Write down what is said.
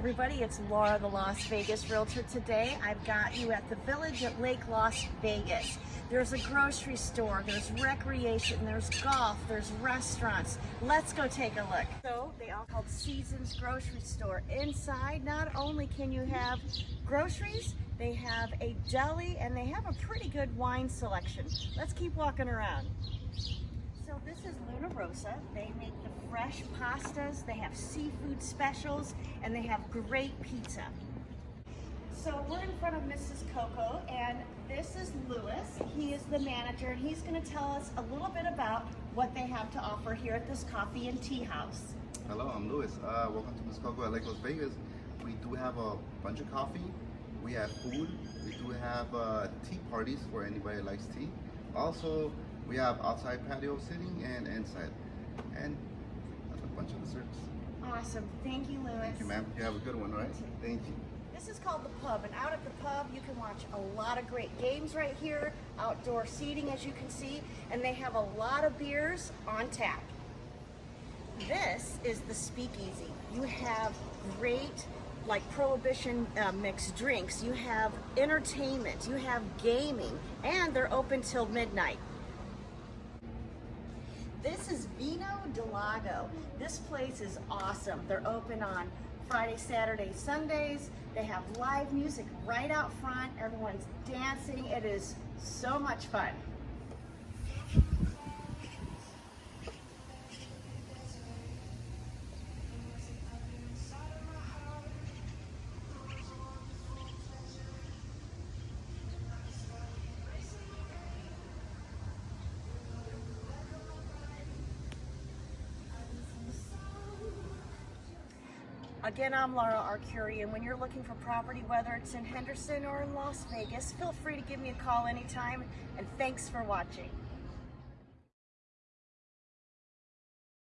everybody, it's Laura, the Las Vegas Realtor. Today I've got you at the Village at Lake Las Vegas. There's a grocery store, there's recreation, there's golf, there's restaurants. Let's go take a look. So they all called Seasons Grocery Store. Inside, not only can you have groceries, they have a deli and they have a pretty good wine selection. Let's keep walking around. So this Rossa. They make the fresh pastas, they have seafood specials, and they have great pizza. So we're in front of Mrs. Coco, and this is Lewis. He is the manager, and he's gonna tell us a little bit about what they have to offer here at this coffee and tea house. Hello, I'm Lewis. Uh, welcome to Miss Coco at Lake Las Vegas. We do have a bunch of coffee. We have food. We do have uh, tea parties for anybody likes tea. Also, we have outside patio sitting and inside. And that's a bunch of desserts. Awesome. Thank you, Lewis. Thank you, ma'am. You have a good one, right? Thank you. This is called the pub, and out at the pub, you can watch a lot of great games right here, outdoor seating, as you can see, and they have a lot of beers on tap. This is the speakeasy. You have great like prohibition uh, mixed drinks, you have entertainment, you have gaming, and they're open till midnight. This is Vino del Lago. This place is awesome. They're open on Friday, Saturday, Sundays. They have live music right out front. Everyone's dancing. It is so much fun. Again, I'm Laura Arcuri, and when you're looking for property, whether it's in Henderson or in Las Vegas, feel free to give me a call anytime, and thanks for watching.